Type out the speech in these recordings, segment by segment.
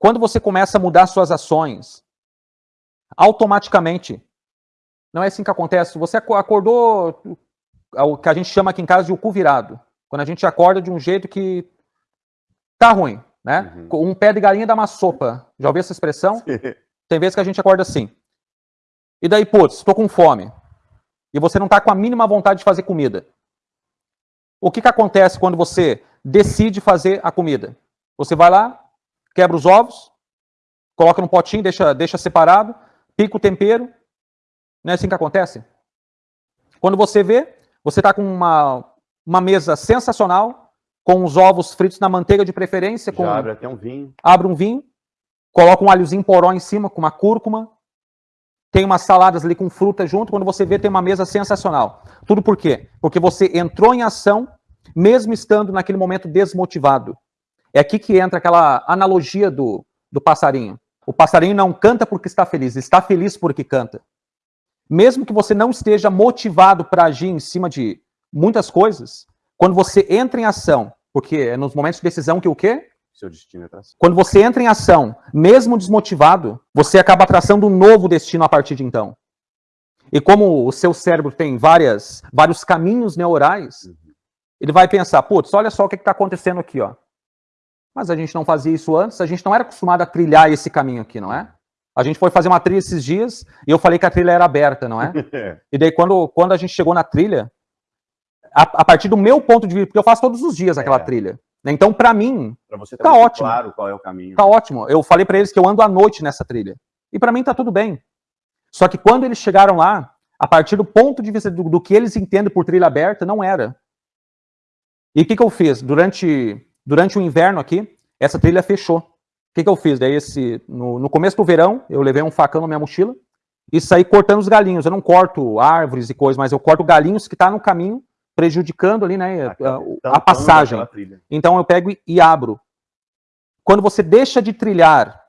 Quando você começa a mudar suas ações, automaticamente, não é assim que acontece, você acordou, o que a gente chama aqui em casa de o cu virado, quando a gente acorda de um jeito que tá ruim, né? Uhum. Um pé de galinha dá uma sopa, já ouviu essa expressão? Tem vezes que a gente acorda assim. E daí, putz, estou com fome. E você não está com a mínima vontade de fazer comida. O que, que acontece quando você decide fazer a comida? Você vai lá, quebra os ovos, coloca num potinho, deixa, deixa separado, pica o tempero. Não é assim que acontece? Quando você vê, você está com uma, uma mesa sensacional, com os ovos fritos na manteiga de preferência. Com, Já abre até um vinho. Abre um vinho, coloca um alhozinho poró em cima, com uma cúrcuma, tem umas saladas ali com fruta junto, quando você vê tem uma mesa sensacional. Tudo por quê? Porque você entrou em ação, mesmo estando naquele momento desmotivado. É aqui que entra aquela analogia do, do passarinho. O passarinho não canta porque está feliz, está feliz porque canta. Mesmo que você não esteja motivado para agir em cima de muitas coisas, quando você entra em ação, porque é nos momentos de decisão que o quê? Seu destino é traçado. Quando você entra em ação, mesmo desmotivado, você acaba traçando um novo destino a partir de então. E como o seu cérebro tem várias, vários caminhos neurais, uhum. ele vai pensar, putz, olha só o que está acontecendo aqui, ó. Mas a gente não fazia isso antes, a gente não era acostumado a trilhar esse caminho aqui, não é? A gente foi fazer uma trilha esses dias e eu falei que a trilha era aberta, não é? e daí quando, quando a gente chegou na trilha, a, a, partir do meu ponto de vista, porque eu faço todos os dias aquela é. trilha, né? Então, para mim, pra você tá ótimo. claro qual é o caminho. Tá ótimo. Eu falei para eles que eu ando à noite nessa trilha. E para mim tá tudo bem. Só que quando eles chegaram lá, a partir do ponto de vista do, do que eles entendem por trilha aberta, não era. E o que, que eu fiz? Durante, durante o inverno aqui, essa trilha fechou. O que, que eu fiz? Daí, esse, no, no começo do verão, eu levei um facão na minha mochila e saí cortando os galinhos. Eu não corto árvores e coisas, mas eu corto galinhos que tá no caminho prejudicando ali, né, a, a, a passagem. Então eu pego e, e, abro. Quando você deixa de trilhar,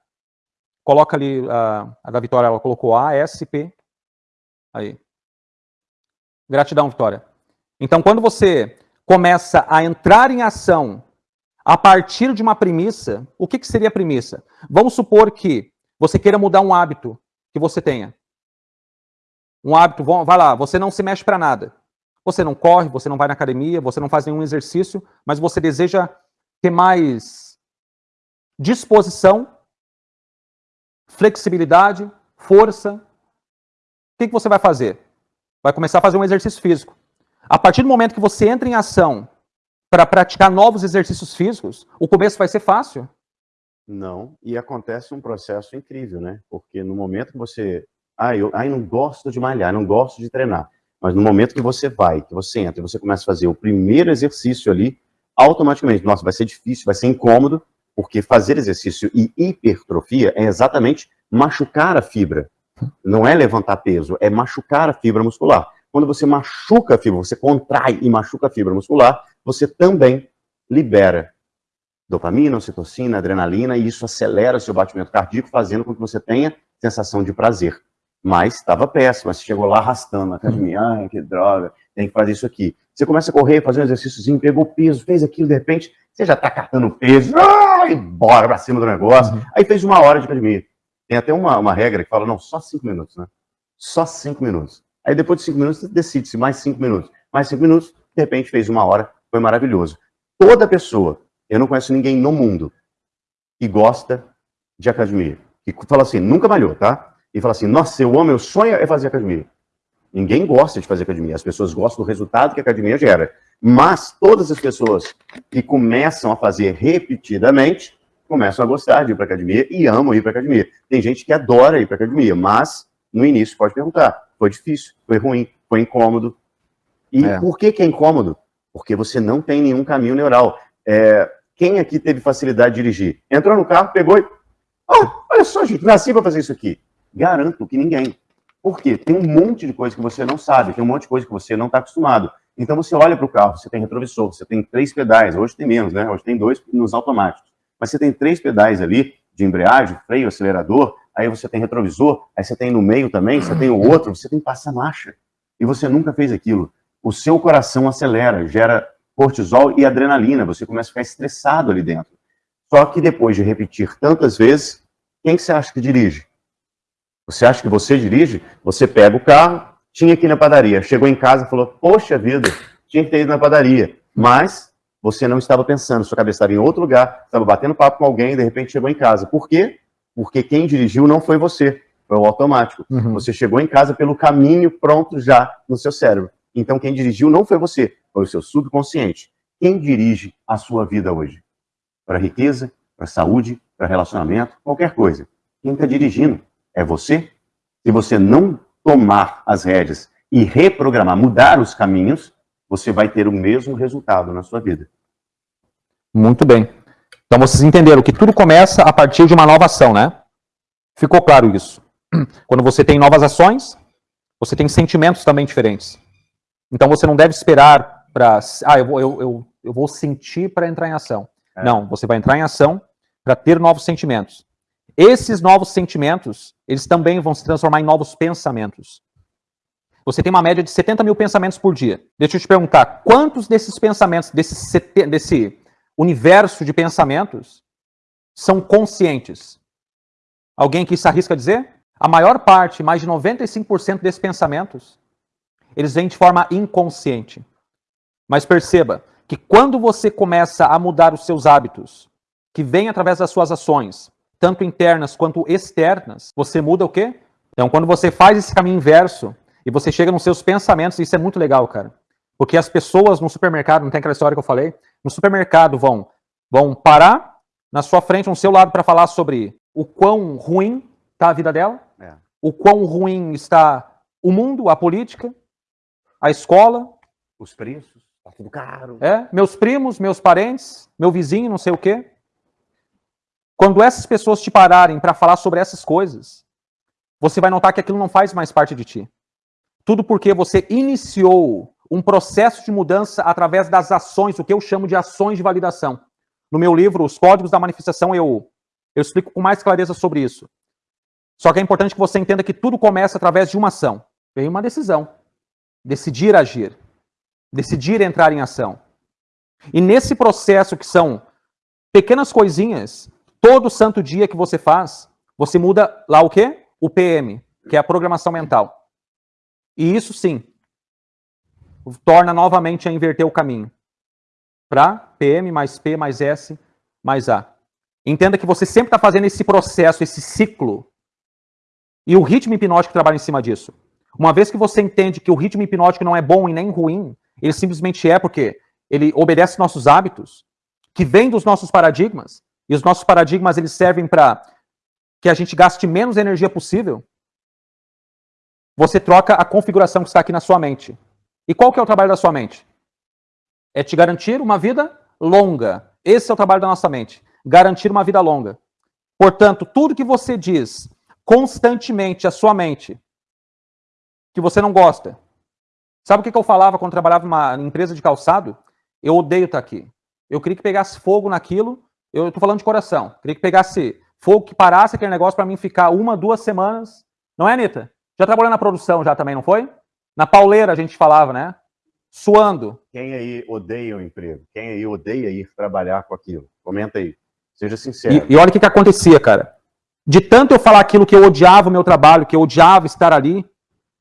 coloca ali, a, a da Vitória, ela colocou A, S, P. Aí. Gratidão, Vitória. Então quando você começa a entrar em ação a partir de uma premissa, o que, que seria a premissa? Vamos supor que você queira mudar um hábito que você tenha. Um hábito, vai lá, você não se mexe para nada. Você não corre, você não vai na academia, você não faz nenhum exercício, mas você deseja ter mais disposição, flexibilidade, força. O que, que você vai fazer? Vai começar a fazer um exercício físico. A partir do momento que você entra em ação para praticar novos exercícios físicos, o começo vai ser fácil? Não, e acontece um processo incrível, né? Porque no momento que você... Ah, eu não gosto de malhar, não gosto de treinar. Mas no momento que você vai, que você entra, e você começa a fazer o primeiro exercício ali, automaticamente, nossa, vai ser difícil, vai ser incômodo, porque fazer exercício e hipertrofia é exatamente machucar a fibra. Não é levantar peso, é machucar a fibra muscular. Quando você machuca a fibra, você contrai e machuca a fibra muscular, você também libera dopamina, ocitocina, adrenalina, e isso acelera o seu batimento cardíaco, fazendo com que você tenha sensação de prazer. Mas estava péssimo, você chegou lá arrastando na academia, ai, que droga, tem que fazer isso aqui. Você começa a correr, fazer um exercíciozinho, pegou peso, fez aquilo, de repente, você já está catando peso, ai, bora pra cima do negócio. Uhum. Aí fez uma hora de academia. Tem até uma, uma regra que fala, não, só cinco minutos, né? Só cinco minutos. Aí depois de cinco minutos, você decide se mais cinco minutos. Mais cinco minutos, de repente fez uma hora, foi maravilhoso. Toda pessoa, eu não conheço ninguém no mundo que gosta de academia, que fala assim, nunca malhou, tá? e fala assim, nossa, eu amo, meu sonho é fazer academia. Ninguém gosta de fazer academia, as pessoas gostam do resultado que a academia gera. Mas todas as pessoas que começam a fazer repetidamente, começam a gostar de ir para academia e amam ir para academia. Tem gente que adora ir para academia, mas no início pode perguntar, foi difícil, foi ruim, foi incômodo. E é. por que, que é incômodo? Porque você não tem nenhum caminho neural. É, quem aqui teve facilidade de dirigir? Entrou no carro, pegou e... Oh, olha só, gente, nasci para fazer isso aqui. Garanto que ninguém. Por quê? Tem um monte de coisa que você não sabe, tem um monte de coisa que você não está acostumado. Então você olha para o carro, você tem retrovisor, você tem três pedais, hoje tem menos, né? Hoje tem dois nos automáticos. Mas você tem três pedais ali, de embreagem, freio, acelerador, aí você tem retrovisor, aí você tem no meio também, você tem o outro, você tem passa-marcha. E você nunca fez aquilo. O seu coração acelera, gera cortisol e adrenalina, você começa a ficar estressado ali dentro. Só que depois de repetir tantas vezes, quem que você acha que dirige? Você acha que você dirige? Você pega o carro, tinha ir na padaria, chegou em casa e falou, poxa vida, tinha que ter ido na padaria. Mas você não estava pensando, sua cabeça estava em outro lugar, estava batendo papo com alguém e de repente chegou em casa. Por quê? Porque quem dirigiu não foi você, foi o automático. Uhum. Você chegou em casa pelo caminho pronto já no seu cérebro. Então quem dirigiu não foi você, foi o seu subconsciente. Quem dirige a sua vida hoje? Para riqueza, para saúde, para relacionamento, qualquer coisa. Quem está dirigindo é você. Se você não tomar as rédeas e reprogramar, mudar os caminhos, você vai ter o mesmo resultado na sua vida. Muito bem. Então vocês entenderam que tudo começa a partir de uma nova ação, né? Ficou claro isso. Quando você tem novas ações, você tem sentimentos também diferentes. Então você não deve esperar para. Ah, eu vou, eu, eu, eu vou sentir para entrar em ação. É. Não, você vai entrar em ação para ter novos sentimentos. Esses novos sentimentos, eles também vão se transformar em novos pensamentos. Você tem uma média de 70 mil pensamentos por dia. Deixa eu te perguntar, quantos desses pensamentos, desse, desse universo de pensamentos, são conscientes? Alguém que se arrisca a dizer? A maior parte, mais de 95% desses pensamentos, eles vêm de forma inconsciente. Mas perceba que quando você começa a mudar os seus hábitos, que vem através das suas ações, tanto internas quanto externas, você muda o quê? Então, quando você faz esse caminho inverso e você chega nos seus pensamentos, isso é muito legal, cara. Porque as pessoas no supermercado, não tem aquela história que eu falei? No supermercado vão, vão parar na sua frente, no seu lado, para falar sobre o quão ruim está a vida dela, é. o quão ruim está o mundo, a política, a escola. Os preços, está tudo caro. É, meus primos, meus parentes, meu vizinho, não sei o quê. Quando essas pessoas te pararem para falar sobre essas coisas, você vai notar que aquilo não faz mais parte de ti. Tudo porque você iniciou um processo de mudança através das ações, o que eu chamo de ações de validação. No meu livro, Os Códigos da Manifestação, eu, eu explico com mais clareza sobre isso. Só que é importante que você entenda que tudo começa através de uma ação. Vem uma decisão. Decidir agir. Decidir entrar em ação. E nesse processo que são pequenas coisinhas, Todo santo dia que você faz, você muda lá o quê? O PM, que é a programação mental. E isso sim, torna novamente a inverter o caminho. Para PM mais P mais S mais A. Entenda que você sempre está fazendo esse processo, esse ciclo. E o ritmo hipnótico trabalha em cima disso. Uma vez que você entende que o ritmo hipnótico não é bom e nem ruim, ele simplesmente é porque ele obedece nossos hábitos, que vem dos nossos paradigmas, e os nossos paradigmas eles servem para que a gente gaste menos energia possível, você troca a configuração que está aqui na sua mente. E qual que é o trabalho da sua mente? É te garantir uma vida longa. Esse é o trabalho da nossa mente. Garantir uma vida longa. Portanto, tudo que você diz constantemente à sua mente que você não gosta. Sabe o que eu falava quando trabalhava numa empresa de calçado? Eu odeio estar aqui. Eu queria que pegasse fogo naquilo eu estou falando de coração. Queria que pegasse fogo, que parasse aquele negócio para mim ficar uma, duas semanas. Não é, Anitta? Já trabalhou na produção já também, não foi? Na pauleira a gente falava, né? Suando. Quem aí odeia o emprego? Quem aí odeia ir trabalhar com aquilo? Comenta aí. Seja sincero. E, e olha o que, que acontecia, cara. De tanto eu falar aquilo que eu odiava o meu trabalho, que eu odiava estar ali,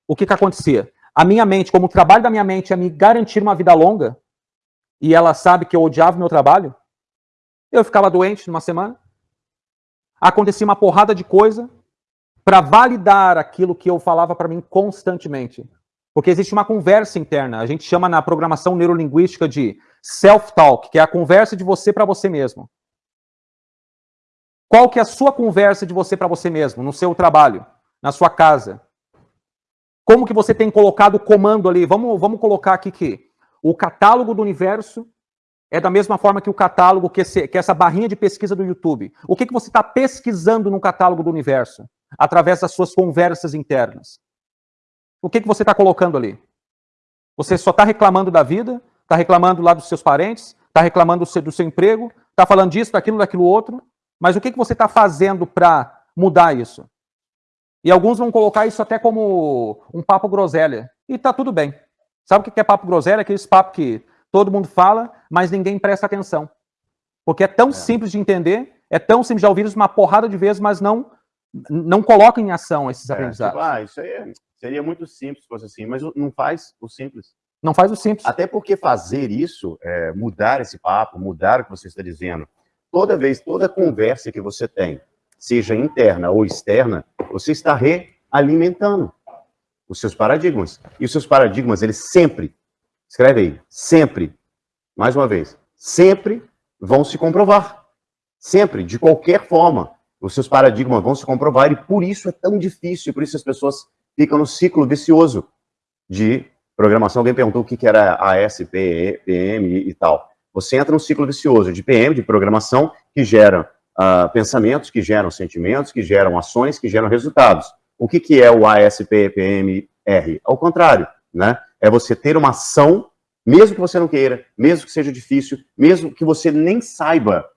o que, que acontecia? A minha mente, como o trabalho da minha mente é me garantir uma vida longa, e ela sabe que eu odiava o meu trabalho, eu ficava doente numa semana. Acontecia uma porrada de coisa para validar aquilo que eu falava para mim constantemente. Porque existe uma conversa interna. A gente chama na programação neurolinguística de self-talk, que é a conversa de você para você mesmo. Qual que é a sua conversa de você para você mesmo, no seu trabalho, na sua casa? Como que você tem colocado o comando ali? Vamos, vamos colocar aqui que o catálogo do universo é da mesma forma que o catálogo, que, esse, que essa barrinha de pesquisa do YouTube. O que, que você está pesquisando no catálogo do universo? Através das suas conversas internas. O que, que você está colocando ali? Você só está reclamando da vida, está reclamando lá dos seus parentes, está reclamando do seu, do seu emprego, está falando disso, daquilo, daquilo outro, mas o que, que você está fazendo para mudar isso? E alguns vão colocar isso até como um papo groselha. E está tudo bem. Sabe o que é papo groselha? Aqueles papos que Todo mundo fala, mas ninguém presta atenção. Porque é tão é. simples de entender, é tão simples de ouvir isso uma porrada de vezes, mas não, não coloca em ação esses é, aprendizados. Tipo, ah, isso aí é, seria muito simples se fosse assim, mas não faz o simples. Não faz o simples. Até porque fazer isso, é, mudar esse papo, mudar o que você está dizendo, toda vez, toda conversa que você tem, seja interna ou externa, você está realimentando os seus paradigmas. E os seus paradigmas, eles sempre, escreve aí, sempre, mais uma vez, sempre vão se comprovar. Sempre, de qualquer forma, os seus paradigmas vão se comprovar e por isso é tão difícil, por isso as pessoas ficam no ciclo vicioso de programação. Alguém perguntou o que era AS, PM e tal. Você entra no ciclo vicioso de PM, de programação, que gera uh, pensamentos, que geram sentimentos, que geram ações, que geram resultados. O que, que é o ASPPMR? Ao contrário, né? É você ter uma ação, mesmo que você não queira, mesmo que seja difícil, mesmo que você nem saiba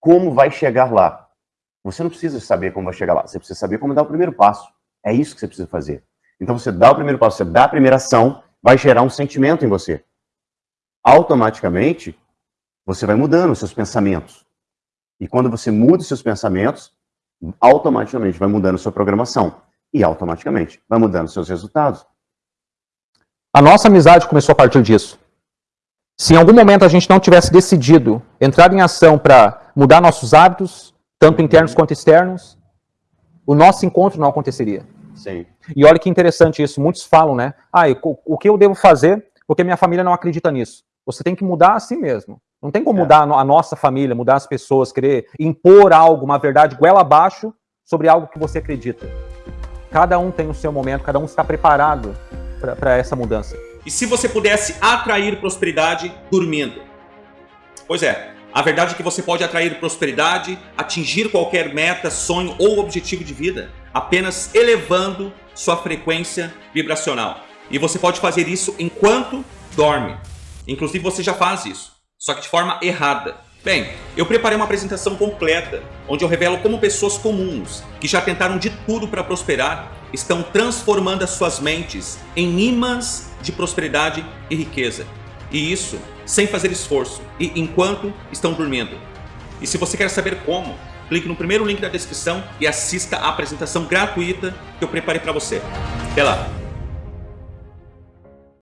como vai chegar lá. Você não precisa saber como vai chegar lá, você precisa saber como dar o primeiro passo. É isso que você precisa fazer. Então você dá o primeiro passo, você dá a primeira ação, vai gerar um sentimento em você. Automaticamente, você vai mudando os seus pensamentos. E quando você muda os seus pensamentos, automaticamente vai mudando a sua programação e automaticamente vai mudando seus resultados. A nossa amizade começou a partir disso. Se em algum momento a gente não tivesse decidido entrar em ação para mudar nossos hábitos, tanto internos quanto externos, o nosso encontro não aconteceria. Sim. E olha que interessante isso, muitos falam, né? Ah, o que eu devo fazer porque minha família não acredita nisso? Você tem que mudar a si mesmo. Não tem como é. mudar a nossa família, mudar as pessoas, querer impor algo, uma verdade goela abaixo sobre algo que você acredita. Cada um tem o seu momento, cada um está preparado para essa mudança. E se você pudesse atrair prosperidade dormindo? Pois é, a verdade é que você pode atrair prosperidade, atingir qualquer meta, sonho ou objetivo de vida, apenas elevando sua frequência vibracional. E você pode fazer isso enquanto dorme. Inclusive você já faz isso, só que de forma errada. Bem, eu preparei uma apresentação completa, onde eu revelo como pessoas comuns, que já tentaram de tudo para prosperar, estão transformando as suas mentes em imãs de prosperidade e riqueza. E isso sem fazer esforço e enquanto estão dormindo. E se você quer saber como, clique no primeiro link da descrição e assista a apresentação gratuita que eu preparei para você. Até lá!